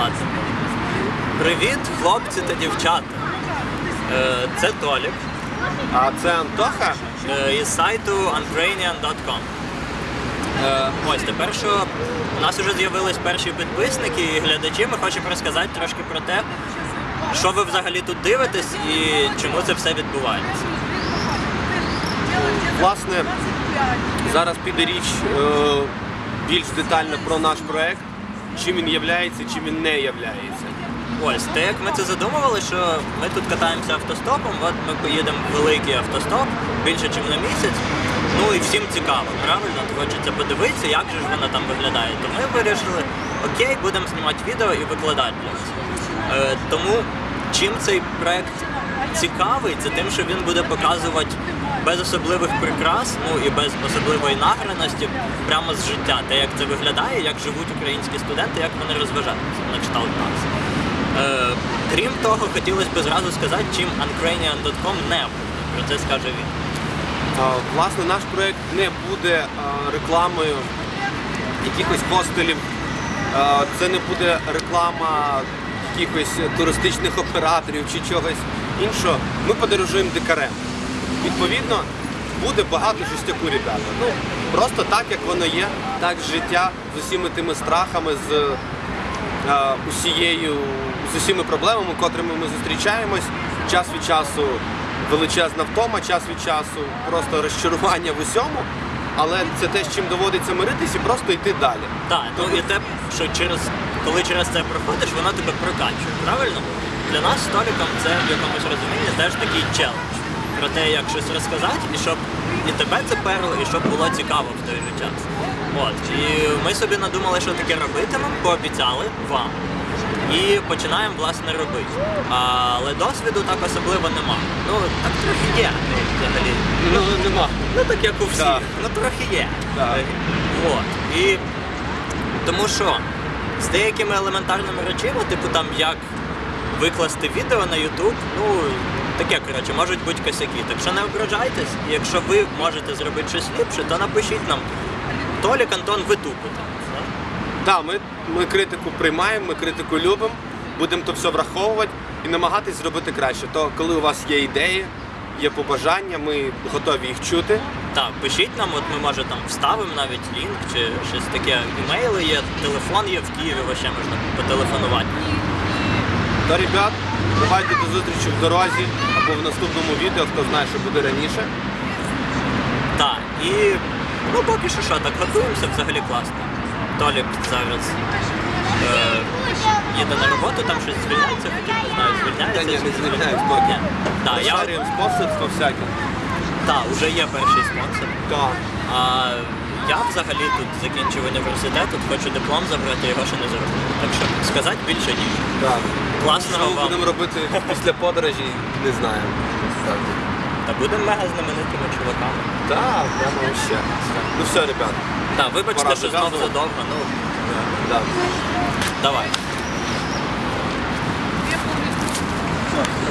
ладно. Привіт, хлопці та дівчата. Е, Це Толік А це Антоха. е, із сайту ukrainian.com. Е, Ось тепер, що у нас вже з'явились перші підписники і глядачі, ми хочемо розказати трошки про те, що ви взагалі тут дивитесь і чому це все відбувається. Власне, зараз піде річ е, більш детально про наш проект, чим він являється, чим він не являється. Ось, те, як ми це задумували, що ми тут катаємося автостопом, от ми поїдемо в великий автостоп більше, ніж на місяць. Ну і всім цікаво, правильно? Хочеться подивитися, як же ж воно там виглядає. То ми вирішили, окей, будемо знімати відео і викладати для вас. Е, тому чим цей проект цікавий, це тим, що він буде показувати без особливих прикрас, ну і без особливої награності, прямо з життя, те, як це виглядає, як живуть українські студенти, як вони розважаються на кшталт нас. Е, крім того, хотілося б зразу сказати, чим uncranian.com не буде. Про це скаже він. Е, Власне, наш проект не буде е, рекламою якихось хостелів, Е, це не буде реклама якихось туристичних операторів чи чогось іншого. Ми подорожуємо дикарем. Відповідно, буде багато жестяку, ребята. Ну, просто так, як воно є, так життя з усіми тими страхами, з е, усією, з усіма проблемами, котрими ми зустрічаємось. Час від часу величезна втома, час від часу просто розчарування в усьому. Але це те, з чим доводиться миритись і просто йти далі. Так, ну і те, що через коли через це проходиш, воно тебе прокачує, правильно? Для нас століком це в якомусь розумінні теж такий челендж. Про те, як щось розказати, і щоб і тебе це перло, і щоб було цікаво в той же час. От. І ми собі надумали, що таке робитимемо, пообіцяли вам. І починаємо власне робити. Але досвіду так особливо нема. Ну так трохи є ну, взагалі. Ну, нема. Ну так як у всіх, Так. ну трохи є. Так. Е, От. І тому що з деякими елементарними речами, типу там як викласти відео на YouTube, ну таке коротше, можуть бути косяки. Так що не ображайтесь, і якщо ви можете зробити щось ліпше, то напишіть нам. Толік Антон, ви тупите. Так, ми, ми критику приймаємо, ми критику любимо, будемо то все враховувати і намагатись зробити краще. То коли у вас є ідеї, є побажання, ми готові їх чути. Так, пишіть нам, от ми може там вставимо навіть лінк чи щось таке. Імейли є, телефон є в Києві, вообще можна потелефонувати. То, ребят, давайте до зустрічі в дорозі або в наступному відео, хто знає, що буде раніше. Так, і ну поки що що, так готуємося, взагалі класно. Толік зараз е, їде на роботу, там щось звільняється, хоча не знаю, звільняється. Та ні, не звільняють, поки. Так, я Шарюємо спонсорство всяке. так, вже є перший спонсор. Так. А я взагалі тут закінчив університет, тут хочу диплом забрати, його ще не зробив. Так що сказати більше ніж. Так. Класного Що ми вам. будемо робити після подорожі, не знаю. Та будемо мега знаменитими чуваками. Так, прямо ще. Ну все, ребят. Так, вибачте, Пора що знову зав'язувати. задовго, ну Да. давай. Помню.